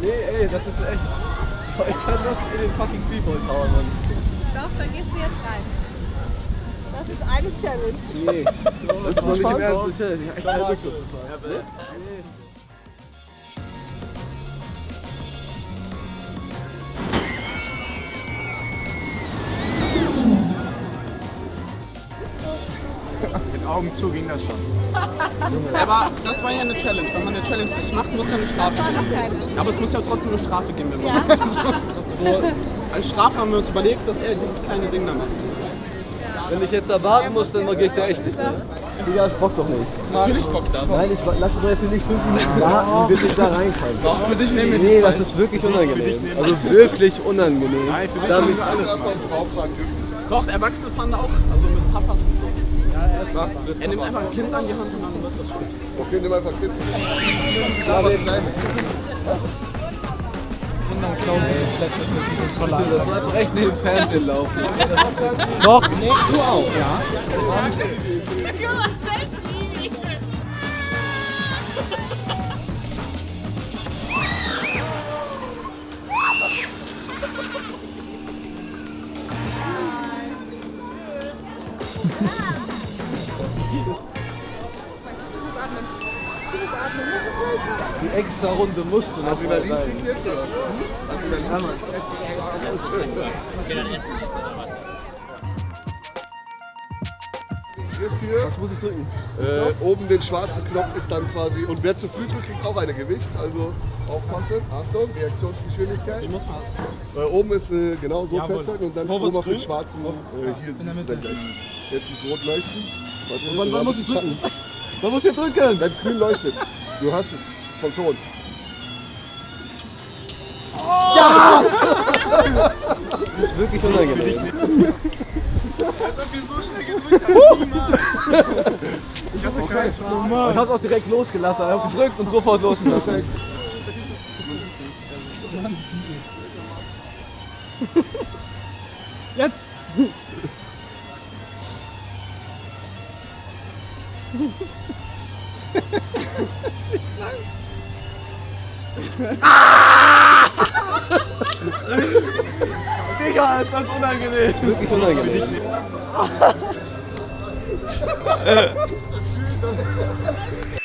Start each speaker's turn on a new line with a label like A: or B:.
A: Nee, ey, das ist echt. Ich kann das in den fucking Freefall Tower, Mann.
B: Doch, dann gehst du jetzt rein. Das ist eine Challenge.
A: Nee, das ist doch nicht im Ernst eine Challenge. Ich hab echt keine
C: Augen zu ging das schon. Aber das war ja eine Challenge. Wenn man eine Challenge nicht macht, muss ja eine Strafe geben. Aber es muss ja trotzdem eine Strafe geben, wenn man
B: Ja.
C: das. So, als Strafe haben wir uns überlegt, dass er dieses kleine Ding da macht.
A: Wenn ich jetzt da warten muss, dann gehe ich da echt nicht mehr.
D: Digga, ich bock doch nicht.
C: Natürlich bockt das.
D: Nein, ich lass doch jetzt nicht fünf Minuten warten, bis ich da rein kann.
C: Doch, für dich nehmen wir
D: Nee, das ist wirklich unangenehm. Also wirklich unangenehm.
C: Nein, für dich
D: Damit-
C: nehmen wir alles mal. Doch, Erwachsene fahren da auch. Also mit Papas und so. Ja, er ist nimmt einfach ein Kind an die Hand und dann wird das schon.
E: Okay, nimm einfach Kind. Aber nein.
A: Das soll einfach echt neben dem Fernsehen laufen.
D: Doch, nee, du auch, ja.
B: Du nie.
A: Die extra Runde musste noch mal
E: Adrenalin
A: sein.
E: Adrenalin. Hierfür
A: Was muss ich drücken?
E: äh, oben den schwarzen Knopf ist dann quasi, und wer zu früh drückt, kriegt auch eine Gewicht. Also aufpassen, Achtung, Reaktionsgeschwindigkeit.
C: Ich muss mal.
E: Äh, oben ist äh, genau so festhalten und dann oben auf den schwarzen, äh, hier siehst du dann gleich. Jetzt ist rot leuchten. Warte,
A: Wann, wann muss ich drücken? Wann muss ich drücken?
E: Wenn es grün leuchtet. Du hast es. Vom Ton.
D: Das ist wirklich unangenehm.
A: Ich hab's auch direkt losgelassen. Ich hab gedrückt und sofort losgelassen.
C: Jetzt!
A: Digga, ist das unangenehm.
D: Wirklich unangenehm.